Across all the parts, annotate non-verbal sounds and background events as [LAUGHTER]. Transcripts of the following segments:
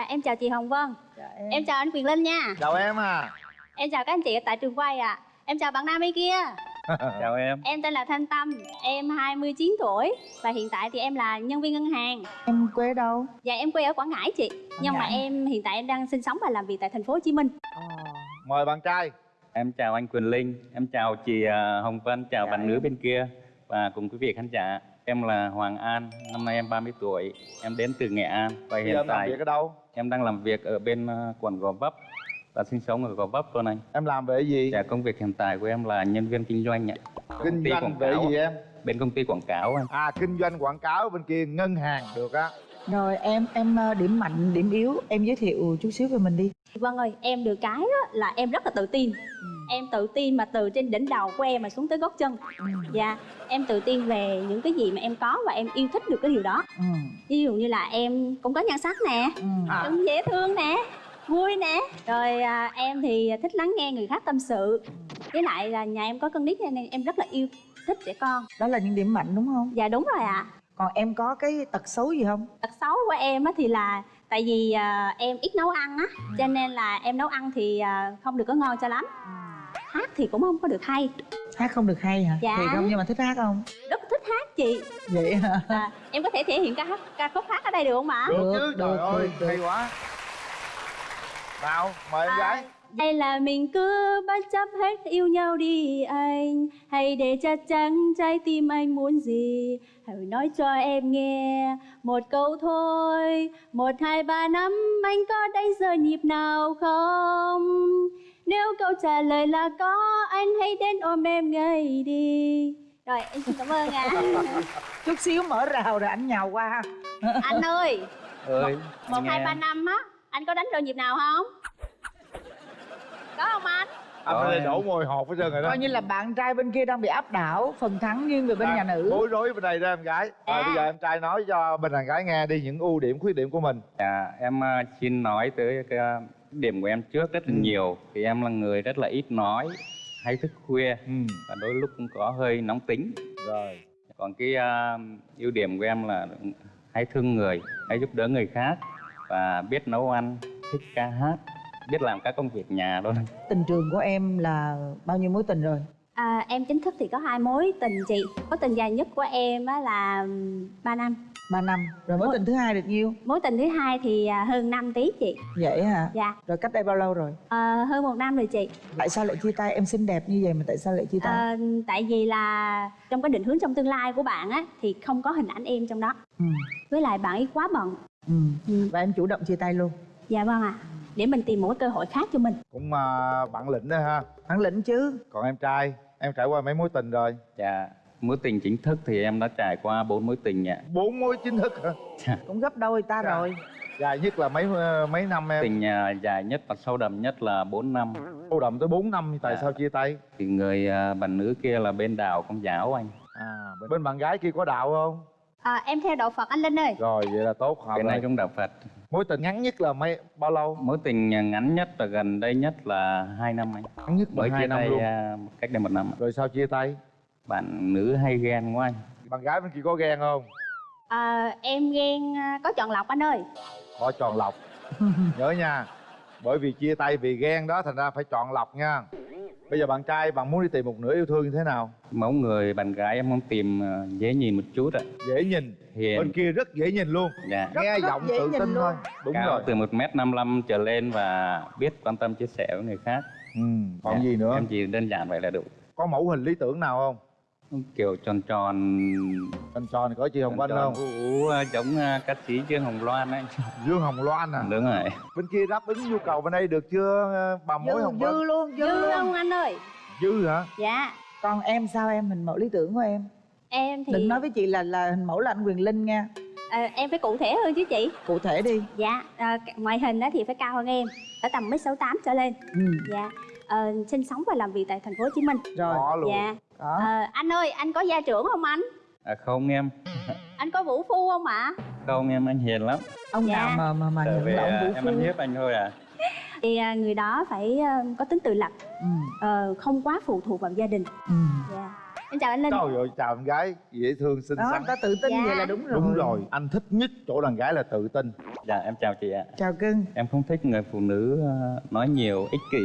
À, em chào chị Hồng Vân. em. chào anh Quyền Linh nha. chào em à Em chào các anh chị ở tại trường quay ạ. Em chào bạn nam bên kia. [LAUGHS] chào em Em tên là Thanh Tâm, em 29 tuổi và hiện tại thì em là nhân viên ngân hàng. Em quê đâu? Dạ em quê ở Quảng Ngãi chị. Nhưng mà Ngãi. em hiện tại em đang sinh sống và làm việc tại thành phố Hồ Chí Minh. Ờ. mời bạn trai em chào anh Quyền Linh em chào chị à, Hồng Vân chào Dạ bạn em. nữ bên kia và cùng quý vị khán giả em là Hoàng An năm nay em 30 tuổi em đến từ Nghệ An và bây hiện em làm tại việc ở đâu em đang làm việc ở bên à, quận Gò Vấp và sinh sống ở Gò Vấp luôn anh. Em làm về gì? Dạ công việc hiện tại của em là nhân viên kinh doanh ạ. Kinh doanh về gì em? Bên công ty quảng cáo anh. À kinh doanh quảng cáo bên kia ngân hàng được á Rồi em em ờ, điểm mạnh, điểm yếu Em giới thiệu chút xíu về mình đi Vâng ơi, em được cái đó là em rất là tự tin. Em tự tin mà từ trên đỉnh đầu của em mà xuống tới gót chân. Dạ, em tự tin về những cái gì mà em có và em yêu thích được cái điều đó. ừ. Ví dụ như là em cũng có nhan sắc nè, Ừ. À. cũng dễ thương nè vui nè rồi à, em thì thích lắng nghe người khác tâm sự với lại là nhà em có con nít nên em rất là yêu thích trẻ con Đó là những điểm mạnh đúng không? dạ đúng rồi ạ Còn em có cái tật xấu gì không? tật xấu của em á thì là tại vì à, em ít nấu ăn á cho nên là em nấu ăn thì à, không được có ngon cho lắm hát thì cũng không có được hay Hát không được hay hả? Dạ. Thiệt không? Nhưng mà thích hát không? rất thích hát chị Vậy hả? à, em có thể thể hiện ca hát ca khúc hát ở đây được không ạ được, Được, chứ được, trời ơi được, được. hay quá nào mời em gái hay là mình cứ bất chấp hết yêu nhau đi anh. Hãy để chắc chắn trái tim anh muốn gì? Hãy nói cho em nghe một câu thôi. Một, hai, ba năm anh có đánh giờ nhịp nào không? Nếu câu trả lời là có Anh hãy đến ôm em ngay đi. Rồi em xin cảm ơn ạ. [LAUGHS] Chút xíu mở rào rồi anh nhào qua Anh ơi ơi Một, nghe. hai, ba năm á Anh có đánh giờ nhịp nào không? Có không anh? anh em. đổ mồi hột hết trơn rồi đó. Coi như là bạn trai bên kia đang bị áp đảo Phần thắng nghiêng về bên À, nhà nữ. bối rối bên đây đó em gái. Rồi À. bây giờ em trai nói cho bên đàn gái nghe đi những ưu điểm khuyết điểm của mình. Dạ, em à, xin nói tới cái à, điểm của em trước rất là Ừ. nhiều. Thì em là người rất là ít nói hay thức khuya. Ừ. Và đôi lúc cũng có hơi nóng tính. Rồi. Còn cái à, ưu điểm của em là hay thương người hay giúp đỡ người khác. Và biết nấu ăn thích ca hát biết làm các công việc nhà luôn Tình trường của em là bao nhiêu mối tình rồi? À, em chính thức thì có hai mối tình chị Mối tình dài nhất của em á là 3 năm 3 năm Rồi mối Mối- tình thứ hai được nhiêu? Mối tình thứ hai thì à, hơn 5 tí chị Vậy hả? Dạ, Rồi cách đây bao lâu rồi? à, hơn một năm rồi chị Tại sao lại chia tay? Em xinh đẹp như vậy mà tại sao lại chia tay? à, Tại vì là trong cái định hướng trong tương lai của bạn á Thì không có hình ảnh em trong đó Ừ. Với lại bạn ấy quá bận Ừ. Ừ. Và em chủ động chia tay luôn Dạ vâng ạ Để mình tìm một cái cơ hội khác cho mình. Cũng à, bản lĩnh đó ha. Bản lĩnh chứ. Còn em trai em trải qua mấy mối tình rồi? Dạ mối tình chính thức thì em đã trải qua bốn mối tình ạ. Bốn mối chính thức hả? Cũng gấp đôi ta Dạ. rồi. Dài nhất là mấy ờ, mấy năm em? Tình à, dài nhất và sâu đậm nhất là 4 năm. Sâu đậm tới 4 năm tại Dạ. sao chia tay? Thì người à, bạn nữ kia là bên đảo công giáo anh. À bên, bên bạn gái kia có đạo không? À, Em theo đạo Phật anh Linh ơi. Rồi vậy là tốt hợp bên này cũng đạo Phật mối tình ngắn nhất là mấy bao lâu? Mối tình à, ngắn nhất và gần đây nhất là hai năm anh. Ngắn nhất là hai năm tay luôn. à, cách đây một năm rồi sao chia tay? Bạn nữ hay ghen quá anh. Bạn gái bên kia có ghen không? À, Em ghen à, có chọn lọc anh ơi. Có tròn lọc. [LAUGHS] Nhớ nha bởi vì chia tay vì ghen đó thành ra phải chọn lọc nha bây giờ bạn trai bạn muốn đi tìm một nửa yêu thương như thế nào? Mẫu người bạn gái em muốn tìm à, dễ nhìn một chút ạ. Dễ nhìn. Hiền. Bên kia rất dễ nhìn luôn. Dạ. Rất- nghe rất giọng dễ tự nhìn tin luôn. thôi. Đúng cao rồi. từ một m năm trở lên và biết quan tâm chia sẻ với người khác. Ừ. còn Dạ, gì nữa? Em chỉ đơn giản vậy là đủ. Có mẫu hình lý tưởng nào không kiểu tròn tròn. Anh tròn có chị hồng vân tròn không? ú, ú, giống à, ca sĩ trương hồng loan ấy. [LAUGHS] Dương hồng loan à? Đúng rồi. Bên kia đáp ứng nhu cầu bên đây được chưa ờ, bà mối Dư, hồng vân dư luôn Dư, Dư luôn. không anh ơi? Dư hả? Dạ. Còn em sao em? Hình mẫu lý tưởng của em. Em thì Đừng nói với chị là là hình mẫu là anh Quyền Linh nha à, Em phải cụ thể hơn chứ chị. Cụ thể đi. Dạ, à, ngoại hình á thì phải cao hơn em ở tầm mét sáu tám trở lên. ừ. Dạ, ờ, sinh sống và làm việc tại thành phố Hồ Chí Minh. Rồi có luôn Dạ, Đó Ờ, anh ơi, anh có gia trưởng không anh? à, không em Anh có vũ phu không ạ? không em anh hiền lắm Ông Dạ. nào mà mà mà nhận về là ông à, vũ em phu ăn hiếp anh thôi à [LAUGHS] Thì à, người đó phải ờ, có tính tự lập, ừ. ờ, không quá phụ thuộc vào gia đình. Ừ. Dạ. em chào anh linh trời ơi chào em gái dễ thương xinh đó xắn ta tự tin Dạ. vậy là đúng rồi đúng rồi anh thích nhất chỗ đàn gái là tự tin dạ em chào chị ạ chào cưng em không thích người phụ nữ ờ, nói nhiều ích kỷ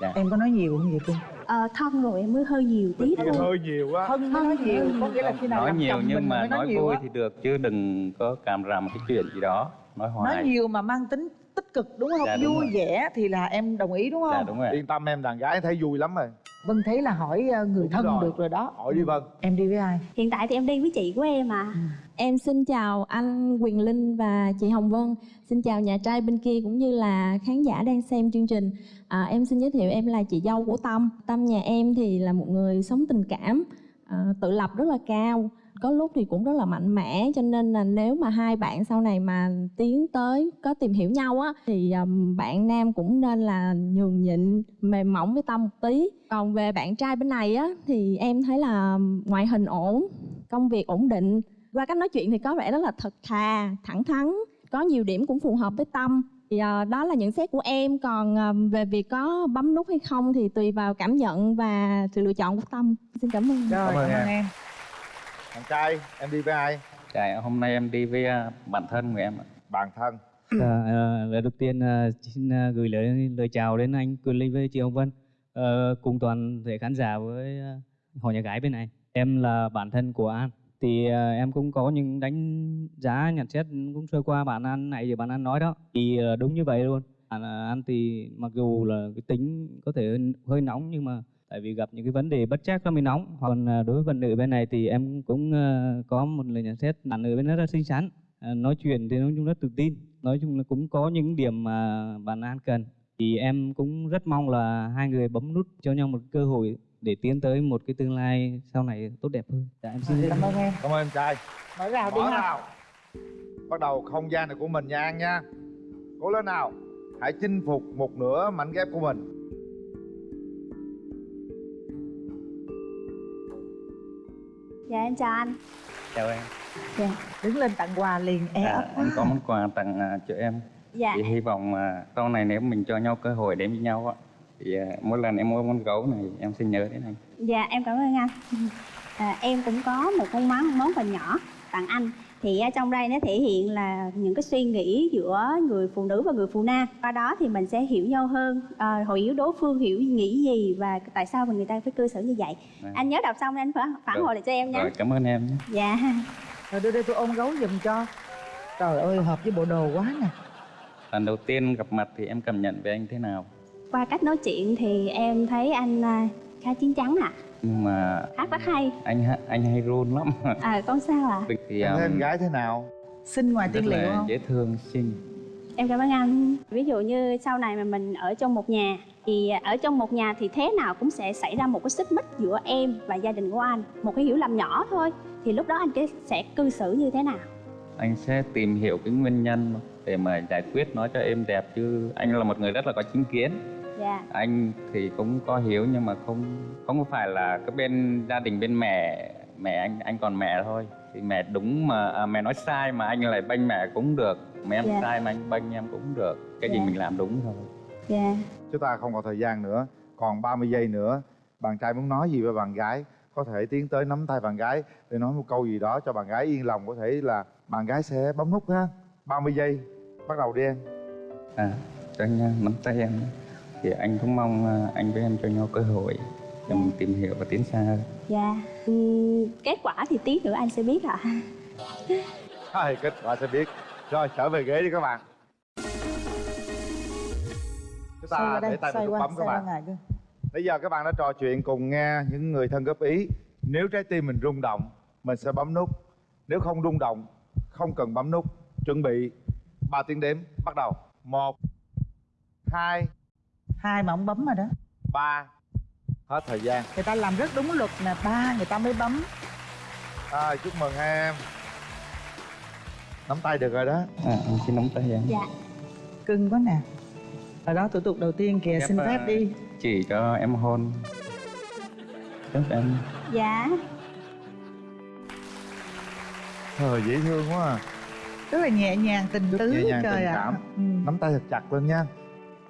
dạ. Em có nói nhiều không vậy cưng ờ, thân rồi em mới hơi nhiều tí thôi. hơi nhiều quá. Thân mới nói nhiều có nghĩa là khi nào nói nhiều nhưng mà nói nhiều vui thì được chứ đừng có càm ràm cái chuyện gì đó nói hoài. Nói nhiều mà mang tính tích cực đúng không Dạ, đúng vui rồi. vẻ thì là em đồng ý đúng không dạ đúng rồi yên tâm em đàn gái thấy vui lắm rồi vân thấy là hỏi ờ, người Đúng thân rồi. được rồi đó hỏi đi vân em đi với ai hiện tại thì em đi với chị của em à Em xin chào anh Quyền Linh và chị Hồng Vân. Xin chào nhà trai bên kia cũng như là khán giả đang xem chương trình. À, em xin giới thiệu em là chị dâu của Tâm. Tâm nhà em thì là một người sống tình cảm, à, tự lập rất là cao. Có lúc thì cũng rất là mạnh mẽ cho nên là nếu mà hai bạn sau này mà tiến tới có tìm hiểu nhau á thì um, bạn nam cũng nên là nhường nhịn mềm mỏng với Tâm một tí. Còn về bạn trai bên này á thì em thấy là ngoại hình ổn, công việc ổn định. Qua cách nói chuyện thì có vẻ rất là thật thà thẳng thắn có nhiều điểm cũng phù hợp với tâm. Thì ờ, đó là nhận xét của em. Còn về việc có bấm nút hay không thì tùy vào cảm nhận và sự lựa chọn của tâm. Xin cảm ơn. Rồi Cảm ơn em. em đàn trai em đi với ai dạ hôm nay em đi với ờ, bạn thân của em ạ bạn thân Dạ, ờ, lời đầu tiên ờ, xin ờ, gửi lời lời chào đến anh Quyền Linh với chị Hồng Vân Ờ, cùng toàn thể khán giả với họ nhà gái bên này. Em là bản thân của An. Thì em cũng có những đánh giá nhận xét cũng sơ qua bản An này thì bản An nói đó. Thì đúng như vậy luôn. Bản ờ, An thì mặc dù là cái tính có thể hơi nóng nhưng mà tại vì gặp những cái vấn đề bất chắc nó mới nóng. Còn ờ, đối với bạn nữ bên này thì em cũng ờ, có một lời nhận xét bạn nữ bên đó rất xinh xắn. Ờ, nói chuyện thì nói chung rất tự tin. Nói chung là cũng có những điểm mà bạn An cần. Thì em cũng rất mong là hai người bấm nút cho nhau một cơ hội để tiến tới một cái tương lai sau này tốt đẹp hơn. Dạ, em xin cảm ơn em. Cảm ơn em trai. Mở rào đi mở nào bắt đầu không gian này của mình nha An nha. Cố lên nào. Hãy chinh phục một nửa mảnh ghép của mình dạ em chào anh. Chào em. Đứng lên tặng quà liền e dạ, ấp anh có món quà tặng ờ, cho em. Dạ. Thì hy vọng mà sau này nếu mình cho nhau cơ hội đến với nhau á thì ờ, mỗi lần em mua món gấu này em sẽ nhớ đến anh. Dạ em cảm ơn anh. À, em cũng có một con món món quà nhỏ tặng anh thì ở trong đây nó thể hiện là những cái suy nghĩ giữa người phụ nữ và người phụ nam. Qua đó thì mình sẽ hiểu nhau hơn à, hiểu đối phương hiểu nghĩ gì và tại sao mà người ta phải cư xử như vậy. Dạ. anh nhớ đọc xong anh phản phản hồi lại cho em nhé rồi cảm ơn em nhé. Dạ. Rồi đưa đây tôi ôm gấu giùm cho. Trời ơi hợp với bộ đồ quá nè. Lần đầu tiên gặp mặt thì em cảm nhận về anh thế nào? Qua cách nói chuyện thì em thấy anh à, khá chín chắn à nhưng mà hát rất hay. anh anh hay run lắm. À con sao à thì em um, gái thế nào? Xinh ngoài tiên liệu không? dễ thương xinh. Em cảm ơn anh. Ví dụ như sau này mà mình ở trong một nhà thì ở trong một nhà thì thế nào cũng sẽ xảy ra một cái xích mích giữa em và gia đình của anh, một cái hiểu lầm nhỏ thôi. Thì lúc đó anh sẽ cư xử như thế nào? anh sẽ tìm hiểu cái nguyên nhân để mà giải quyết nó cho êm đẹp chứ anh là một người rất là có chính kiến. Dạ. anh thì cũng có hiểu nhưng mà không không phải là cái bên gia đình bên mẹ mẹ anh anh còn mẹ thôi. Thì mẹ đúng mà à, mẹ nói sai mà anh lại bênh mẹ cũng được. Mẹ em Dạ. sai mà anh bênh em cũng được. Cái gì Dạ. mình làm đúng thôi. Dạ. chúng ta không còn thời gian nữa. Còn 30 giây nữa. Bạn trai muốn nói gì với bạn gái? Có thể tiến tới nắm tay bạn gái để nói một câu gì đó cho bạn gái yên lòng. Có thể là bạn gái sẽ bấm nút ha. 30 giây bắt đầu đi em. À cho anh à, nắm tay em. Thì anh cũng mong à, anh với em cho nhau cơ hội để mình tìm hiểu và tiến xa. Hơn Dạ. Ừm, kết quả thì tí nữa anh sẽ biết ạ. Hai kết quả sẽ biết. Rồi trở về ghế đi các bạn. Chúng ta để tay vào bấm các bạn. Bây giờ các bạn đã trò chuyện cùng nghe những người thân góp ý. Nếu trái tim mình rung động Mình sẽ bấm nút. Nếu không rung động Không cần bấm nút Chuẩn bị 3 tiếng đếm Bắt đầu. 1 2 hai mà ông bấm rồi đó. 3 Hết thời gian. Người ta làm rất đúng luật nè ba người ta mới bấm. À, Chúc mừng hai em. Nắm tay được rồi đó. À, anh xin nắm tay em. Dạ. cưng quá nè. Ở đó thủ tục đầu tiên kìa Phép, xin à, phép đi. Chỉ cho em hôn. Chúc em. Dạ. Trời dễ thương quá à. Rất là nhẹ nhàng tình tứ nhẹ nhàng, trời tình ạ. cảm. ừ. Nắm tay thật chặt lên nha.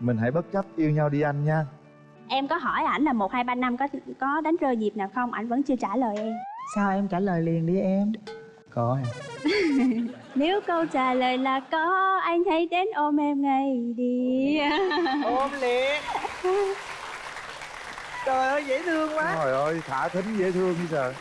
Mình hãy bất chấp yêu nhau đi anh nha. Em có hỏi ảnh là một hai ba năm có có đánh rơi dịp nào không? Ảnh vẫn chưa trả lời em. Sao em trả lời liền đi em? Có em. [LAUGHS] Nếu câu trả lời là có anh hãy đến ôm em ngay đi. Ôm liền. [LAUGHS] Trời ơi dễ thương quá. Trời ơi thả thính dễ thương như trời